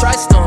trust them.